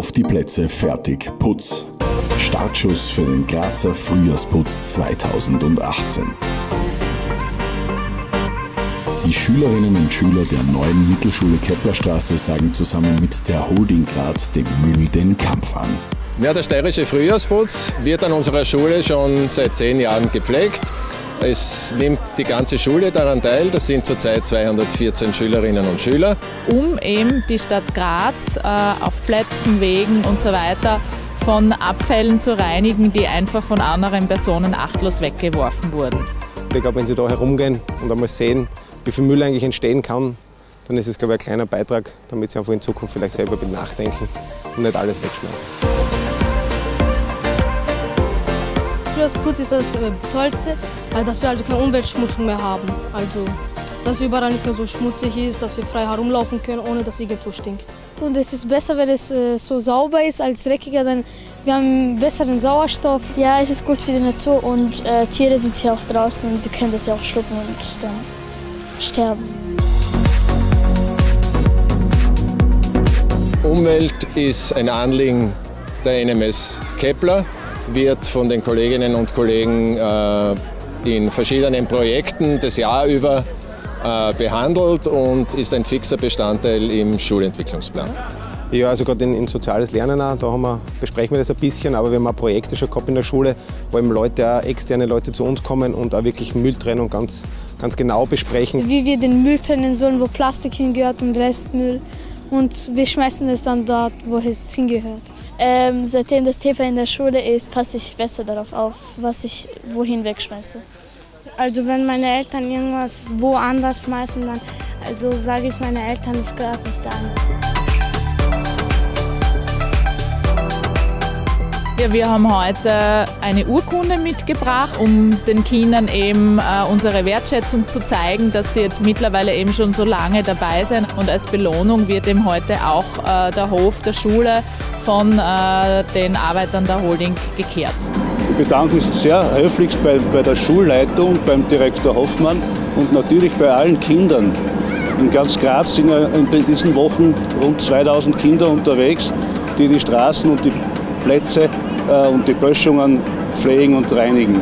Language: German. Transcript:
Auf die Plätze, fertig, Putz. Startschuss für den Grazer Frühjahrsputz 2018. Die Schülerinnen und Schüler der neuen Mittelschule Keplerstraße sagen zusammen mit der Holding Graz dem Müll den Kampf an. Ja, der steirische Frühjahrsputz wird an unserer Schule schon seit zehn Jahren gepflegt. Es nimmt die ganze Schule daran teil. Das sind zurzeit 214 Schülerinnen und Schüler. Um eben die Stadt Graz äh, auf Plätzen, Wegen und so weiter von Abfällen zu reinigen, die einfach von anderen Personen achtlos weggeworfen wurden. Ich glaube, wenn Sie da herumgehen und einmal sehen, wie viel Müll eigentlich entstehen kann, dann ist es, glaube ich, ein kleiner Beitrag, damit Sie einfach in Zukunft vielleicht selber nachdenken und nicht alles wegschmeißen. Frühjahrsputz ist das äh, Tollste, äh, dass wir also keine Umweltschmutzung mehr haben. Also, dass überall nicht mehr so schmutzig ist, dass wir frei herumlaufen können, ohne dass irgendwo stinkt. Und es ist besser, wenn es äh, so sauber ist als dreckiger, dann wir haben besseren Sauerstoff. Ja, es ist gut für die Natur und äh, Tiere sind hier auch draußen und sie können das ja auch schlucken und dann sterben. Umwelt ist ein Anliegen der NMS Kepler wird von den Kolleginnen und Kollegen äh, in verschiedenen Projekten das Jahr über äh, behandelt und ist ein fixer Bestandteil im Schulentwicklungsplan. Ja, also gerade in, in, soziales Lernen auch, da haben wir, besprechen wir das ein bisschen, aber wir haben auch Projekte schon gehabt in der Schule, wo eben Leute, auch externe Leute zu uns kommen und auch wirklich Mülltrennung ganz, ganz genau besprechen. Wie wir den Müll trennen sollen, wo Plastik hingehört und Restmüll und wir schmeißen es dann dort, wo es hingehört. Ähm, seitdem das Thema in der Schule ist, passe ich besser darauf auf, was ich wohin wegschmeiße. Also wenn meine Eltern irgendwas woanders schmeißen, dann also sage ich meinen Eltern, es gehört nicht an. Ja, wir haben heute eine Urkunde mitgebracht, um den Kindern eben äh, unsere Wertschätzung zu zeigen, dass sie jetzt mittlerweile eben schon so lange dabei sind. Und als Belohnung wird eben heute auch äh, der Hof der Schule von äh, den Arbeitern der Holding gekehrt. Ich bedanke mich sehr höflichst bei, bei der Schulleitung, beim Direktor Hoffmann und natürlich bei allen Kindern. In ganz Graz sind ja in diesen Wochen rund 2000 Kinder unterwegs, die die Straßen und die Plätze und die Böschungen pflegen und reinigen.